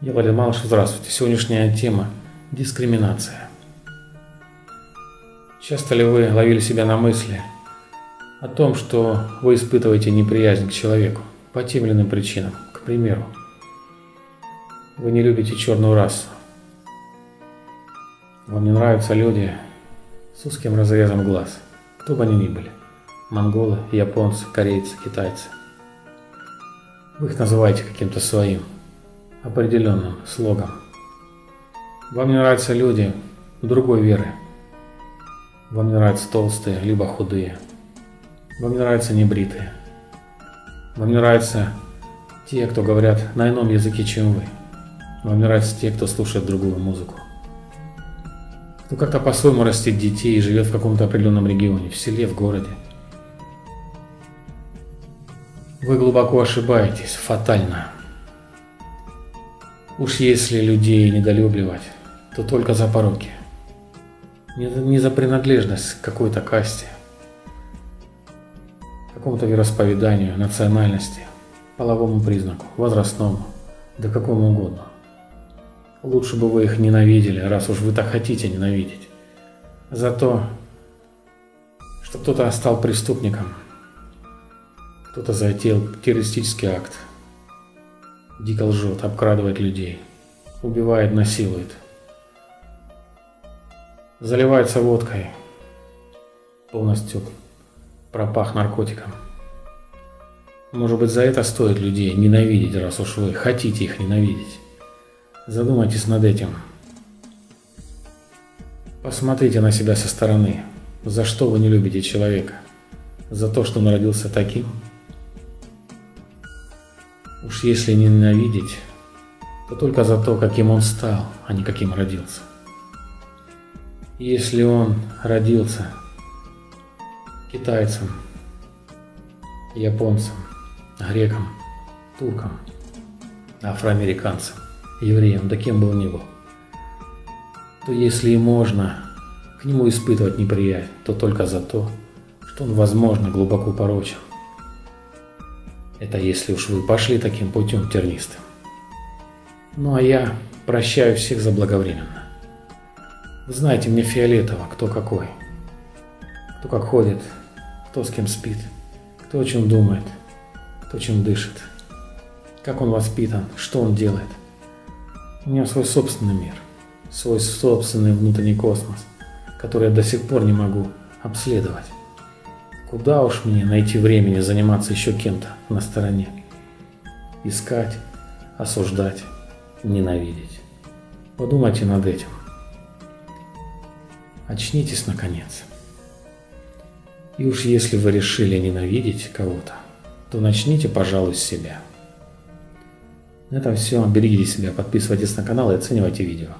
Я Валерий Малыш, здравствуйте. Сегодняшняя тема – дискриминация. Часто ли вы ловили себя на мысли о том, что вы испытываете неприязнь к человеку по тем или иным причинам? К примеру, вы не любите черную расу. Вам не нравятся люди с узким разрезом глаз, кто бы они ни были. Монголы, японцы, корейцы, китайцы. Вы их называете каким-то своим – определенным слогом. Вам не нравятся люди другой веры. Вам не нравятся толстые, либо худые. Вам не нравятся небритые. Вам не нравятся те, кто говорят на ином языке, чем вы. Вам не нравятся те, кто слушает другую музыку. Кто как-то по-своему растет детей и живет в каком-то определенном регионе, в селе, в городе. Вы глубоко ошибаетесь, фатально. Уж если людей недолюбливать, то только за пороки. Не, за принадлежность к какой-то касте, какому-то вероисповеданию, национальности, половому признаку, возрастному, да какому угодно. Лучше бы вы их ненавидели, раз уж вы так хотите ненавидеть. За то, что кто-то стал преступником, кто-то затеял террористический акт – дико лжет, обкрадывает людей, убивает, насилует, заливается водкой, полностью пропах наркотиком. Может быть, за это стоит людей ненавидеть, раз уж вы хотите их ненавидеть. Задумайтесь над этим. Посмотрите на себя со стороны. За что вы не любите человека? За то, что он родился таким? Уж если ненавидеть, то только за то, каким он стал, а не каким родился. Если он родился китайцем, японцем, греком, турком, афроамериканцем, евреем, да кем бы он ни был, то если и можно к нему испытывать неприязнь, то только за то, что он, возможно, глубоко порочен. Это если уж вы пошли таким путем тернистым. Ну а я прощаю всех заблаговременно. Вы знаете, мне фиолетово, кто какой. Кто как ходит, кто с кем спит, кто о чем думает, кто чем дышит, как он воспитан, что он делает. У меня свой собственный мир, свой собственный внутренний космос, который я до сих пор не могу обследовать. Куда уж мне найти времени заниматься еще кем-то на стороне? Искать, осуждать, ненавидеть. Подумайте над этим. Очнитесь наконец. И уж если вы решили ненавидеть кого-то, то начните, пожалуй, с себя. На этом все. Берегите себя, подписывайтесь на канал и оценивайте видео.